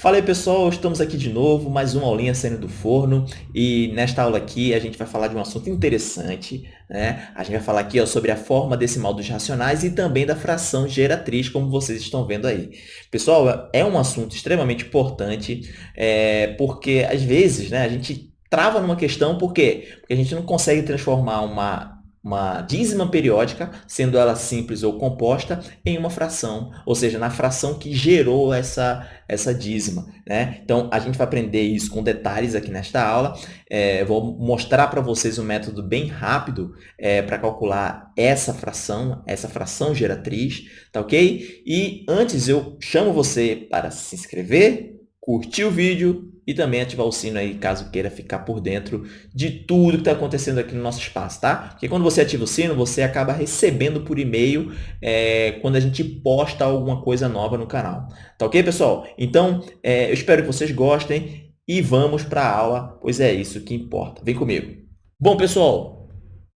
Fala aí pessoal, estamos aqui de novo, mais uma aulinha saindo do forno e nesta aula aqui a gente vai falar de um assunto interessante, né? A gente vai falar aqui ó, sobre a forma decimal dos racionais e também da fração geratriz, como vocês estão vendo aí. Pessoal, é um assunto extremamente importante, é, porque às vezes né, a gente trava numa questão, por quê? Porque a gente não consegue transformar uma uma dízima periódica, sendo ela simples ou composta, em uma fração, ou seja, na fração que gerou essa, essa dízima. Né? Então, a gente vai aprender isso com detalhes aqui nesta aula. É, vou mostrar para vocês um método bem rápido é, para calcular essa fração, essa fração geratriz, tá ok? E antes eu chamo você para se inscrever, curtir o vídeo e também ativar o sino aí, caso queira ficar por dentro de tudo que está acontecendo aqui no nosso espaço, tá? Porque quando você ativa o sino, você acaba recebendo por e-mail é, quando a gente posta alguma coisa nova no canal. Tá ok, pessoal? Então, é, eu espero que vocês gostem e vamos para a aula, pois é isso que importa. Vem comigo. Bom, pessoal,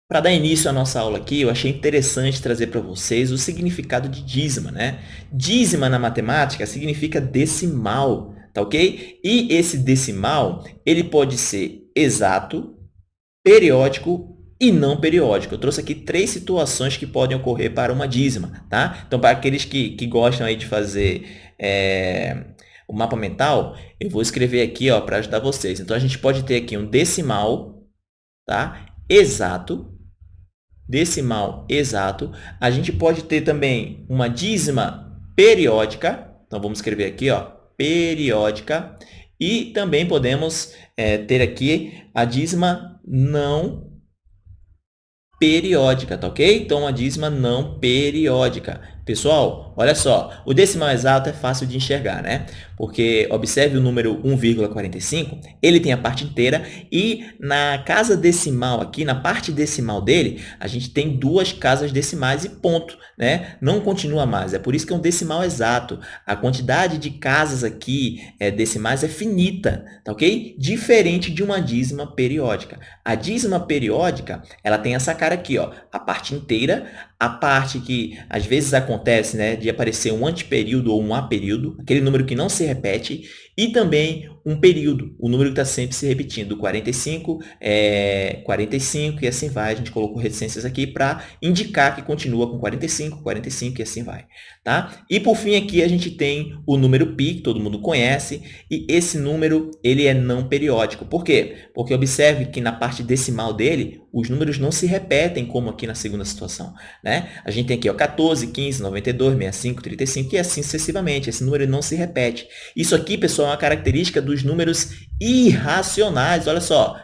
para dar início à nossa aula aqui, eu achei interessante trazer para vocês o significado de dízima, né? Dízima na matemática significa decimal, tá ok? E esse decimal, ele pode ser exato, periódico e não periódico. Eu trouxe aqui três situações que podem ocorrer para uma dízima, tá? Então, para aqueles que, que gostam aí de fazer é, o mapa mental, eu vou escrever aqui para ajudar vocês. Então, a gente pode ter aqui um decimal tá? exato, decimal exato. A gente pode ter também uma dízima periódica. Então, vamos escrever aqui, ó, periódica. E também podemos é, ter aqui a dízima não periódica, tá ok? Então, a dízima não periódica. Pessoal, olha só, o decimal exato é fácil de enxergar, né? Porque observe o número 1,45, ele tem a parte inteira e na casa decimal aqui, na parte decimal dele, a gente tem duas casas decimais e ponto, né? Não continua mais, é por isso que é um decimal exato. A quantidade de casas aqui é, decimais é finita, tá ok? Diferente de uma dízima periódica. A dízima periódica, ela tem essa cara aqui, ó, a parte inteira, a parte que às vezes acontece né, de aparecer um antiperíodo ou um aperíodo, aquele número que não se repete, e também um período, o número que está sempre se repetindo, 45, é, 45 e assim vai. A gente colocou reticências aqui para indicar que continua com 45, 45 e assim vai. Tá? E por fim aqui a gente tem o número π, que todo mundo conhece, e esse número ele é não periódico. Por quê? Porque observe que na parte decimal dele, os números não se repetem como aqui na segunda situação. Né? A gente tem aqui ó, 14, 15, 92, 65, 35 e assim sucessivamente. Esse número não se repete. Isso aqui, pessoal, é uma característica dos números irracionais. Olha só,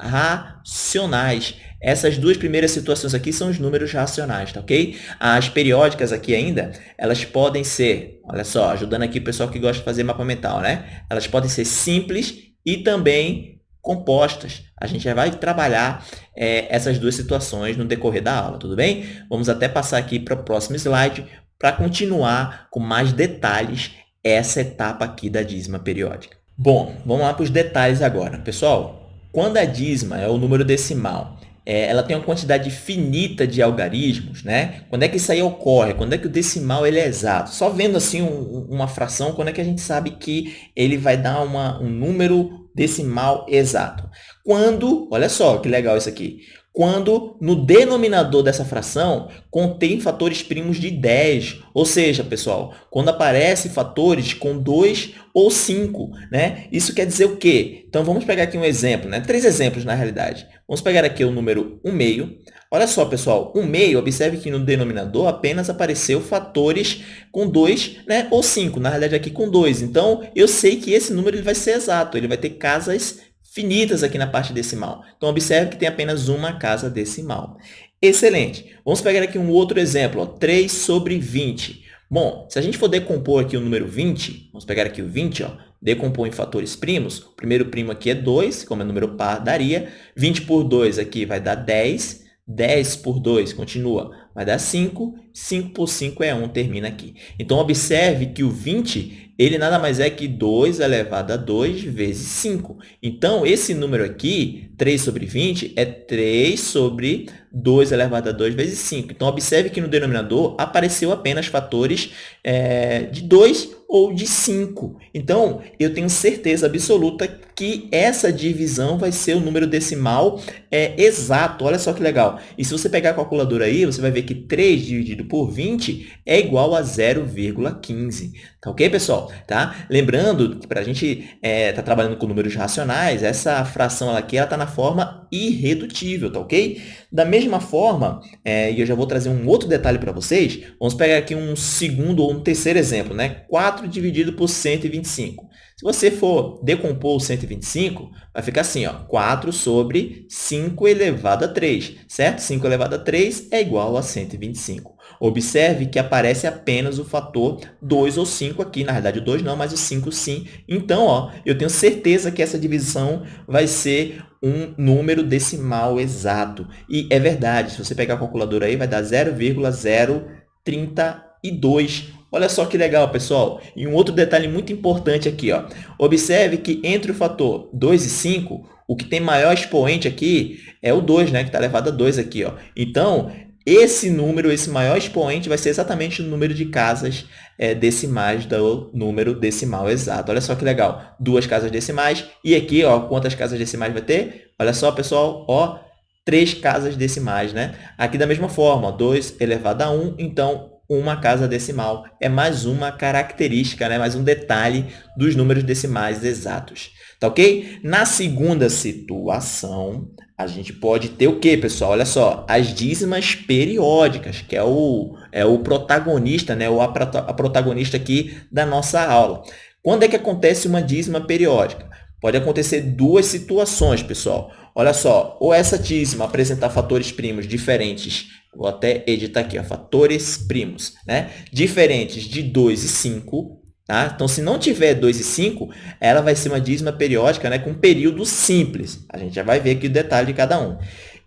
irracionais. Essas duas primeiras situações aqui são os números racionais, tá ok? As periódicas aqui ainda, elas podem ser, olha só, ajudando aqui o pessoal que gosta de fazer mapa mental, né? Elas podem ser simples e também compostas. A gente já vai trabalhar é, essas duas situações no decorrer da aula, tudo bem? Vamos até passar aqui para o próximo slide para continuar com mais detalhes essa etapa aqui da dízima periódica. Bom, vamos lá para os detalhes agora. Pessoal, quando a dízima é o número decimal, é, ela tem uma quantidade finita de algarismos, né? Quando é que isso aí ocorre? Quando é que o decimal ele é exato? Só vendo assim um, uma fração, quando é que a gente sabe que ele vai dar uma, um número decimal exato? Quando, olha só que legal isso aqui, quando no denominador dessa fração contém fatores primos de 10. Ou seja, pessoal, quando aparecem fatores com 2 ou 5. Né? Isso quer dizer o quê? Então, vamos pegar aqui um exemplo, né? três exemplos na realidade. Vamos pegar aqui o número 1 meio. Olha só, pessoal, 1 meio, observe que no denominador apenas apareceu fatores com 2 né, ou 5, na realidade aqui com 2. Então, eu sei que esse número ele vai ser exato, ele vai ter casas finitas aqui na parte decimal. Então, observe que tem apenas uma casa decimal. Excelente. Vamos pegar aqui um outro exemplo, ó, 3 sobre 20. Bom, se a gente for decompor aqui o número 20, vamos pegar aqui o 20, ó, decompor em fatores primos, o primeiro primo aqui é 2, como é número par, daria. 20 por 2 aqui vai dar 10. 10 por 2, continua, vai dar 5. 5 por 5 é 1, termina aqui. Então, observe que o 20, ele nada mais é que 2 elevado a 2 vezes 5. Então, esse número aqui, 3 sobre 20, é 3 sobre 2 elevado a 2 vezes 5. Então, observe que no denominador apareceu apenas fatores é, de 2 ou de 5. Então, eu tenho certeza absoluta que essa divisão vai ser o número decimal é, exato. Olha só que legal. E se você pegar a calculadora aí, você vai ver que 3 dividido por 20 é igual a 0,15. Tá ok, pessoal? Tá? Lembrando que para a gente estar é, tá trabalhando com números racionais, essa fração aqui está na forma irredutível, tá ok? Da mesma forma, é, e eu já vou trazer um outro detalhe para vocês, vamos pegar aqui um segundo ou um terceiro exemplo, né? 4 dividido por 125. Se você for decompor o 125, vai ficar assim, ó, 4 sobre 5 elevado a 3, certo? 5 elevado a 3 é igual a 125. Observe que aparece apenas o fator 2 ou 5 aqui, na verdade o 2 não, mas o 5 sim. Então, ó, eu tenho certeza que essa divisão vai ser um número decimal exato. E é verdade, se você pegar a calculadora aí, vai dar 0,032 Olha só que legal, pessoal. E um outro detalhe muito importante aqui. Ó. Observe que entre o fator 2 e 5, o que tem maior expoente aqui é o 2, né? que está elevado a 2 aqui. Ó. Então, esse número, esse maior expoente, vai ser exatamente o número de casas é, decimais do número decimal exato. Olha só que legal. Duas casas decimais. E aqui, ó, quantas casas decimais vai ter? Olha só, pessoal, ó, três casas decimais, né? Aqui da mesma forma, 2 elevado a 1, então uma casa decimal. É mais uma característica, né? mais um detalhe dos números decimais exatos. Tá ok? Na segunda situação, a gente pode ter o quê, pessoal? Olha só, as dízimas periódicas, que é o, é o protagonista, né? o a, a protagonista aqui da nossa aula. Quando é que acontece uma dízima periódica? Pode acontecer duas situações, pessoal. Olha só, ou essa dízima apresentar fatores primos diferentes Vou até editar aqui, ó, fatores primos, né? Diferentes de 2 e 5, tá? Então, se não tiver 2 e 5, ela vai ser uma dízima periódica, né, com período simples. A gente já vai ver aqui o detalhe de cada um.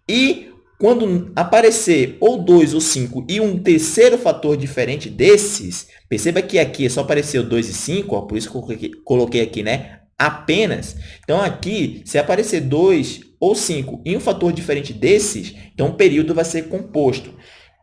E quando aparecer ou 2 ou 5 e um terceiro fator diferente desses, perceba que aqui só apareceu 2 e 5, ó, por isso que eu coloquei aqui, né? Apenas. Então, aqui, se aparecer 2 ou 5 e um fator diferente desses, então o período vai ser composto.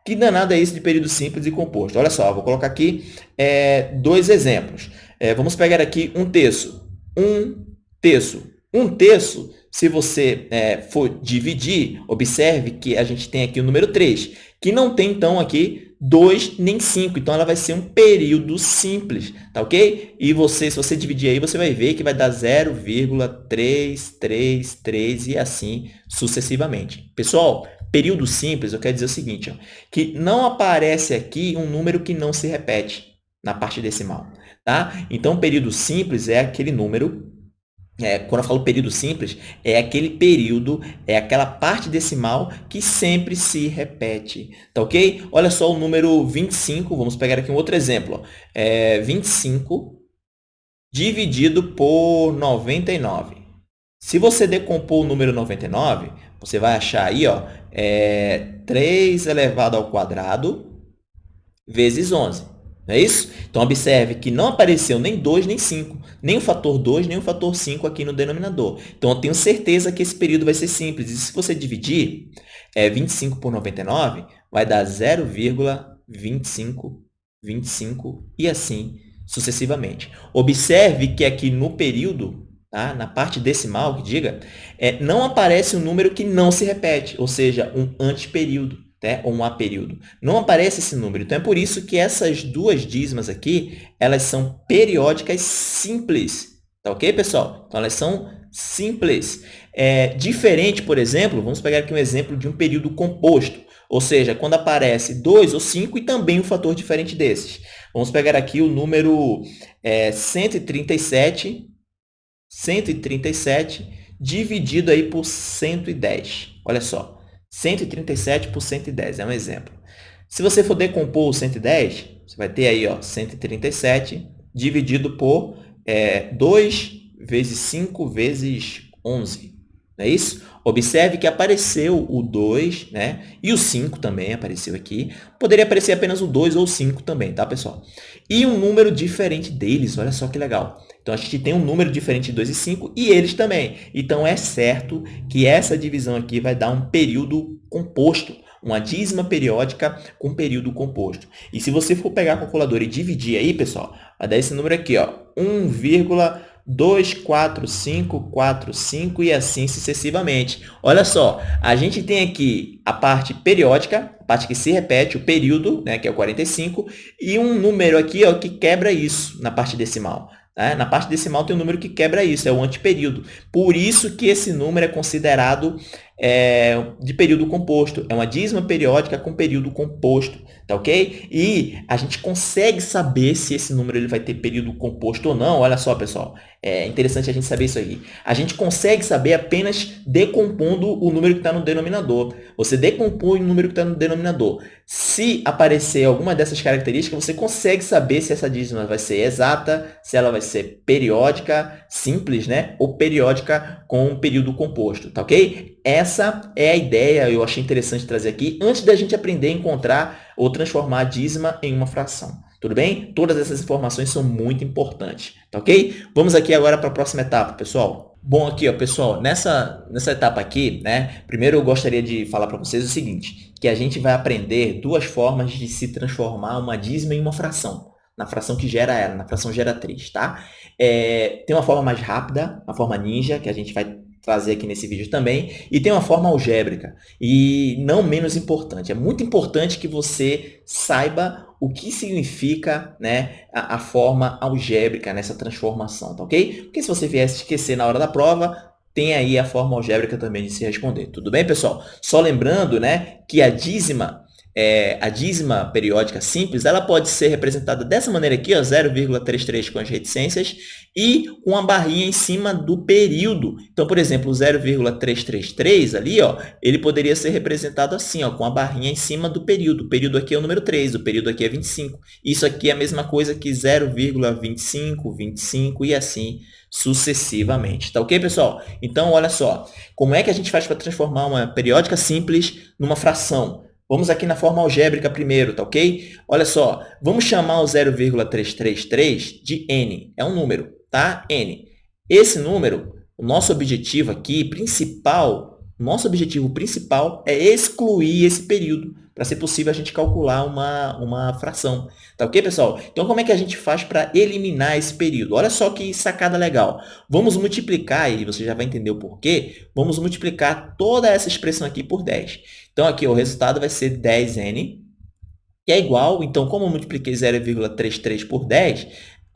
Que danado é isso de período simples e composto? Olha só, vou colocar aqui é, dois exemplos. É, vamos pegar aqui um terço. Um terço. Um terço, se você é, for dividir, observe que a gente tem aqui o número 3, que não tem, então, aqui 2 nem 5. Então, ela vai ser um período simples, tá ok? E você, se você dividir aí, você vai ver que vai dar 0,333 e assim sucessivamente. Pessoal, período simples, eu quero dizer o seguinte, ó, que não aparece aqui um número que não se repete na parte decimal, tá? Então, período simples é aquele número é, quando eu falo período simples, é aquele período, é aquela parte decimal que sempre se repete, tá ok? Olha só o número 25, vamos pegar aqui um outro exemplo. É 25 dividido por 99. Se você decompor o número 99, você vai achar aí, ó, é 3 elevado ao quadrado vezes 11. Não é isso? Então, observe que não apareceu nem 2, nem 5. Nem o fator 2, nem o fator 5 aqui no denominador. Então, eu tenho certeza que esse período vai ser simples. E se você dividir é, 25 por 99, vai dar 0,25, 25 e assim sucessivamente. Observe que aqui no período, tá? na parte decimal, que diga, é, não aparece um número que não se repete, ou seja, um anteperíodo né, ou um A período. Não aparece esse número. Então, é por isso que essas duas dízimas aqui, elas são periódicas simples. Tá ok, pessoal? Então, elas são simples. É, diferente, por exemplo, vamos pegar aqui um exemplo de um período composto. Ou seja, quando aparece 2 ou 5 e também um fator diferente desses. Vamos pegar aqui o número é, 137, 137 dividido aí por 110. Olha só. 137 por 110 é um exemplo. Se você for decompor o 110, você vai ter aí ó, 137 dividido por é, 2 vezes 5 vezes 11. não é isso? Observe que apareceu o 2, né? E o 5 também apareceu aqui. Poderia aparecer apenas o 2 ou o 5 também, tá, pessoal? E um número diferente deles, olha só que legal. Então, a gente tem um número diferente de 2 e 5 e eles também. Então, é certo que essa divisão aqui vai dar um período composto, uma dízima periódica com período composto. E se você for pegar a calculadora e dividir aí, pessoal, vai dar esse número aqui, ó, 1,1 2, 4, 5, 4, 5 e assim sucessivamente. Olha só, a gente tem aqui a parte periódica, a parte que se repete, o período, né, que é o 45, e um número aqui ó, que quebra isso na parte decimal. Né? Na parte decimal tem um número que quebra isso, é o antiperíodo. Por isso que esse número é considerado é, de período composto. É uma dízima periódica com período composto, tá ok? E a gente consegue saber se esse número ele vai ter período composto ou não. Olha só, pessoal, é interessante a gente saber isso aí. A gente consegue saber apenas decompondo o número que está no denominador. Você decompõe o número que está no denominador. Se aparecer alguma dessas características, você consegue saber se essa dízima vai ser exata, se ela vai ser periódica, simples, né? Ou periódica com um período composto, tá ok? Essa é a ideia, eu achei interessante trazer aqui, antes da gente aprender a encontrar ou transformar a dízima em uma fração. Tudo bem? Todas essas informações são muito importantes, tá ok? Vamos aqui agora para a próxima etapa, pessoal. Bom, aqui, ó, pessoal, nessa, nessa etapa aqui, né, primeiro eu gostaria de falar para vocês o seguinte, que a gente vai aprender duas formas de se transformar uma dízima em uma fração, na fração que gera ela, na fração geratriz, tá? É, tem uma forma mais rápida, a forma ninja, que a gente vai trazer aqui nesse vídeo também, e tem uma forma algébrica, e não menos importante. É muito importante que você saiba o que significa né, a, a forma algébrica nessa transformação, tá ok? Porque se você vier se esquecer na hora da prova, tem aí a forma algébrica também de se responder. Tudo bem, pessoal? Só lembrando né, que a dízima é, a dízima periódica simples, ela pode ser representada dessa maneira aqui, 0,33 com as reticências, e com a barrinha em cima do período. Então, por exemplo, o 0,333 ali, ó, ele poderia ser representado assim, ó, com a barrinha em cima do período. O período aqui é o número 3, o período aqui é 25. Isso aqui é a mesma coisa que 0,25, 25 e assim sucessivamente. Tá ok, pessoal? Então, olha só, como é que a gente faz para transformar uma periódica simples numa fração? Vamos aqui na forma algébrica primeiro, tá ok? Olha só, vamos chamar o 0,333 de n, é um número, tá? n. Esse número, o nosso objetivo aqui, principal, nosso objetivo principal é excluir esse período, para ser possível a gente calcular uma, uma fração. Tá ok, pessoal? Então, como é que a gente faz para eliminar esse período? Olha só que sacada legal. Vamos multiplicar, e você já vai entender o porquê, vamos multiplicar toda essa expressão aqui por 10. Então, aqui o resultado vai ser 10n, que é igual, então, como eu multipliquei 0,33 por 10,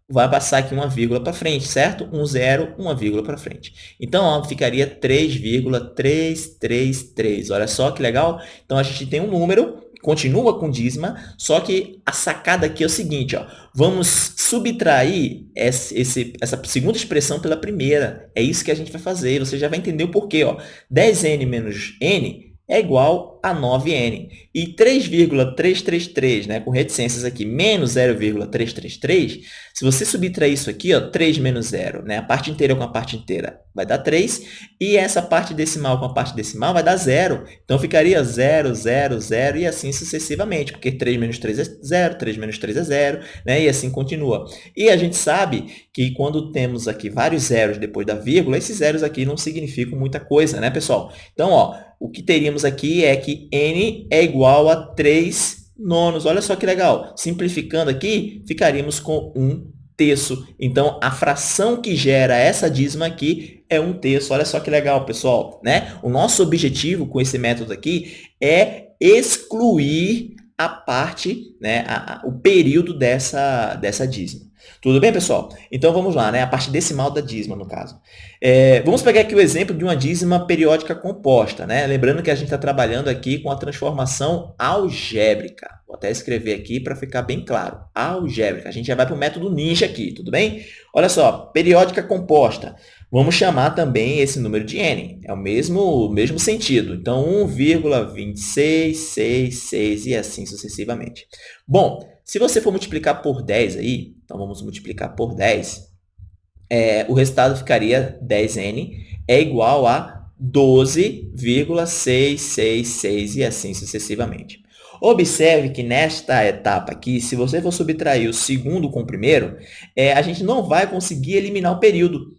vai passar aqui uma vírgula para frente, certo? Um zero, uma vírgula para frente. Então, ó, ficaria 3,333. Olha só que legal. Então, a gente tem um número, continua com dízima, só que a sacada aqui é o seguinte, ó, vamos subtrair esse, esse, essa segunda expressão pela primeira. É isso que a gente vai fazer. Você já vai entender o porquê. Ó. 10n menos n é igual a 9n. E 3,333, né, com reticências aqui, menos 0,333, se você subtrair isso aqui, ó, 3 menos 0, né, a parte inteira com a parte inteira vai dar 3, e essa parte decimal com a parte decimal vai dar 0. Então, ficaria 0, 0, 0 e assim sucessivamente, porque 3 menos 3 é 0, 3 menos 3 é 0, né, e assim continua. E a gente sabe que quando temos aqui vários zeros depois da vírgula, esses zeros aqui não significam muita coisa, né, pessoal? Então, ó, o que teríamos aqui é que n é igual a 3 nonos. Olha só que legal. Simplificando aqui, ficaríamos com 1 terço. Então, a fração que gera essa dízima aqui é 1 terço. Olha só que legal, pessoal. Né? O nosso objetivo com esse método aqui é excluir a parte, né, a, a, o período dessa, dessa dízima. Tudo bem, pessoal? Então, vamos lá, né? a parte decimal da dízima, no caso. É, vamos pegar aqui o exemplo de uma dízima periódica composta. Né? Lembrando que a gente está trabalhando aqui com a transformação algébrica. Vou até escrever aqui para ficar bem claro. Algébrica. A gente já vai para o método ninja aqui, tudo bem? Olha só, periódica composta. Vamos chamar também esse número de n. É o mesmo, mesmo sentido. Então, 1,2666 e assim sucessivamente. Bom, se você for multiplicar por 10 aí, então vamos multiplicar por 10, é, o resultado ficaria 10n é igual a 12,666 e assim sucessivamente. Observe que nesta etapa aqui, se você for subtrair o segundo com o primeiro, é, a gente não vai conseguir eliminar o período.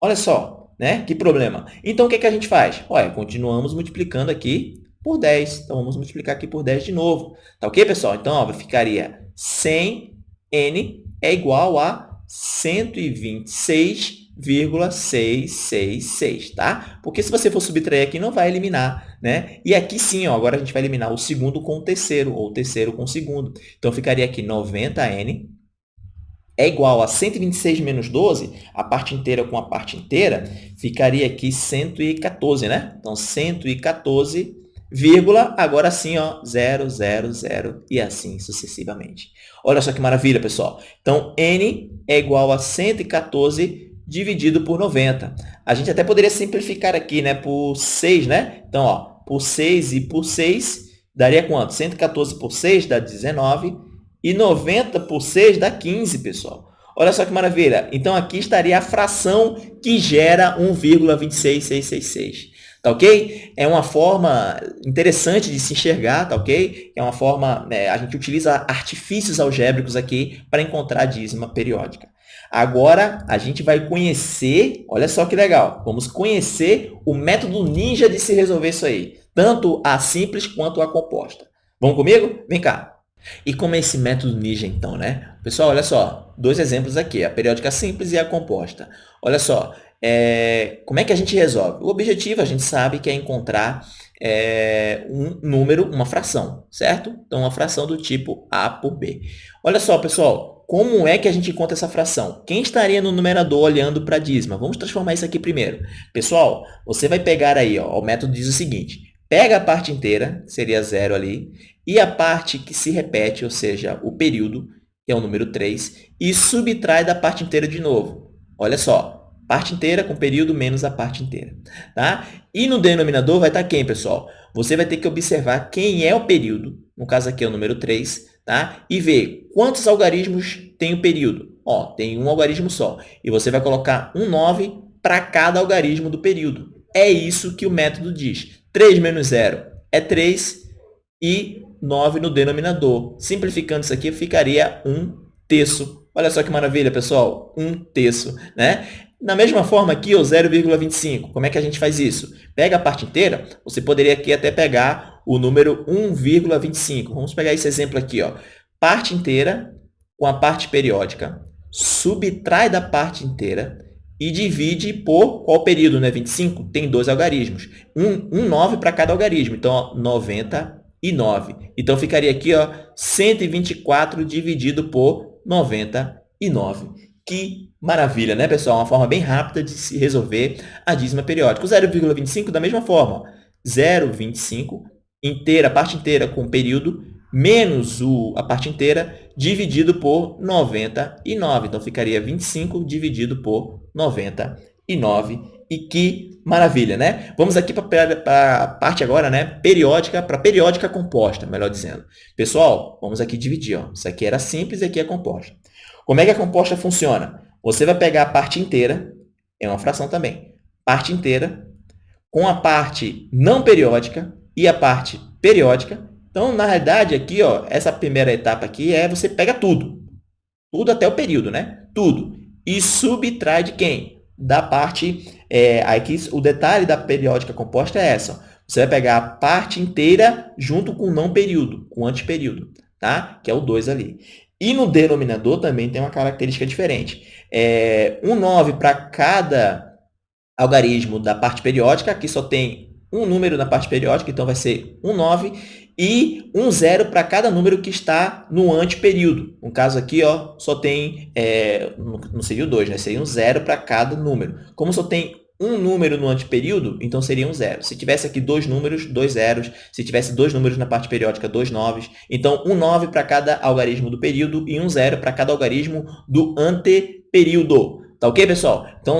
Olha só, né? Que problema. Então, o que, que a gente faz? Olha, continuamos multiplicando aqui por 10. Então, vamos multiplicar aqui por 10 de novo. Tá ok, pessoal? Então, ó, ficaria 100n é igual a 126,666, tá? Porque se você for subtrair aqui, não vai eliminar, né? E aqui sim, ó, agora a gente vai eliminar o segundo com o terceiro, ou o terceiro com o segundo. Então, ficaria aqui 90n é igual a 126 menos 12, a parte inteira com a parte inteira, ficaria aqui 114, né? Então, 114 vírgula, agora sim, ó, 0, 0, 0 e assim sucessivamente. Olha só que maravilha, pessoal. Então, n é igual a 114 dividido por 90. A gente até poderia simplificar aqui, né, por 6, né? Então, ó, por 6 e por 6, daria quanto? 114 por 6 dá 19 e 90 por 6 dá 15, pessoal. Olha só que maravilha. Então, aqui estaria a fração que gera 1,26666 tá ok? É uma forma interessante de se enxergar, tá ok? É uma forma, né, a gente utiliza artifícios algébricos aqui para encontrar a dízima periódica. Agora, a gente vai conhecer, olha só que legal, vamos conhecer o método ninja de se resolver isso aí, tanto a simples quanto a composta. Vamos comigo? Vem cá. E como é esse método ninja, então, né? Pessoal, olha só, dois exemplos aqui, a periódica simples e a composta. Olha só, é, como é que a gente resolve? O objetivo, a gente sabe que é encontrar é, um número, uma fração, certo? Então, uma fração do tipo A por B. Olha só, pessoal, como é que a gente encontra essa fração? Quem estaria no numerador olhando para a dízima? Vamos transformar isso aqui primeiro. Pessoal, você vai pegar aí, ó, o método diz o seguinte, pega a parte inteira, seria zero ali, e a parte que se repete, ou seja, o período, que é o número 3, e subtrai da parte inteira de novo. Olha só, Parte inteira com período menos a parte inteira. Tá? E no denominador vai estar quem, pessoal? Você vai ter que observar quem é o período, no caso aqui é o número 3, tá? e ver quantos algarismos tem o período. Ó, tem um algarismo só. E você vai colocar um 9 para cada algarismo do período. É isso que o método diz. 3 menos 0 é 3 e 9 no denominador. Simplificando isso aqui, ficaria um terço. Olha só que maravilha, pessoal. Um terço. Né? Da mesma forma aqui, o 0,25, como é que a gente faz isso? Pega a parte inteira, você poderia aqui até pegar o número 1,25. Vamos pegar esse exemplo aqui. Ó. Parte inteira com a parte periódica, subtrai da parte inteira e divide por qual período, né? 25? Tem dois algarismos. Um, um 9 para cada algarismo. Então, ó, 99. Então, ficaria aqui ó, 124 dividido por 99. Que Maravilha, né, pessoal? Uma forma bem rápida de se resolver a dízima periódica. O 0,25 da mesma forma. 0,25 inteira, a parte inteira com período, menos o, a parte inteira, dividido por 99. Então, ficaria 25 dividido por 99. E que maravilha, né? Vamos aqui para a parte agora, né? Periódica, para periódica composta, melhor dizendo. Pessoal, vamos aqui dividir. Ó. Isso aqui era simples e aqui é composta. Como é que a composta funciona? Você vai pegar a parte inteira, é uma fração também, parte inteira, com a parte não periódica e a parte periódica. Então, na realidade, aqui, ó, essa primeira etapa aqui é você pega tudo. Tudo até o período, né? Tudo. E subtrai de quem? Da parte... É, aqui, o detalhe da periódica composta é essa. Ó. Você vai pegar a parte inteira junto com o não período, com o antiperíodo, tá? Que é o 2 ali. E no denominador também tem uma característica diferente é, um 9 para cada algarismo da parte periódica, aqui só tem um número na parte periódica, então vai ser um 9, e um zero para cada número que está no anteperíodo. No caso aqui, ó, só tem, é, não seria o 2, né? seria um zero para cada número. Como só tem um número no anteperíodo, então seria um zero. Se tivesse aqui dois números, dois zeros. Se tivesse dois números na parte periódica, dois noves. Então, um 9 para cada algarismo do período e um zero para cada algarismo do anteperíodo período. Tá ok, pessoal? Então,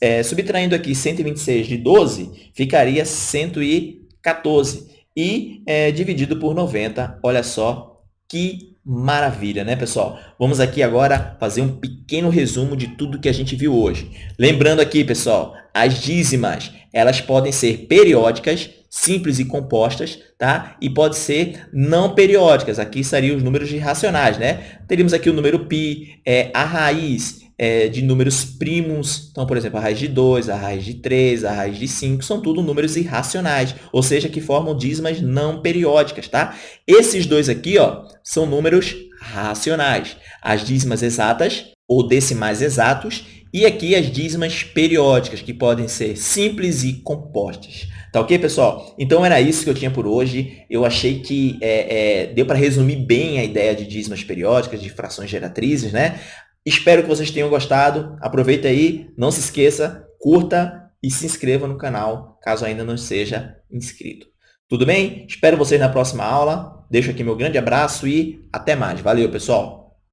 é, subtraindo aqui 126 de 12, ficaria 114. E é, dividido por 90, olha só que Maravilha, né, pessoal? Vamos aqui agora fazer um pequeno resumo de tudo que a gente viu hoje. Lembrando aqui, pessoal, as dízimas, elas podem ser periódicas, simples e compostas, tá? E pode ser não periódicas. Aqui seriam os números irracionais, né? Teríamos aqui o número π, é, a raiz é, de números primos. Então, por exemplo, a raiz de 2, a raiz de 3, a raiz de 5, são tudo números irracionais, ou seja, que formam dízimas não periódicas, tá? Esses dois aqui, ó, são números racionais. As dízimas exatas ou decimais exatos e aqui as dízimas periódicas, que podem ser simples e compostas. Tá ok, pessoal? Então, era isso que eu tinha por hoje. Eu achei que é, é, deu para resumir bem a ideia de dízimas periódicas, de frações geratrizes, né? Espero que vocês tenham gostado. Aproveita aí, não se esqueça, curta e se inscreva no canal, caso ainda não seja inscrito. Tudo bem? Espero vocês na próxima aula. Deixo aqui meu grande abraço e até mais. Valeu, pessoal!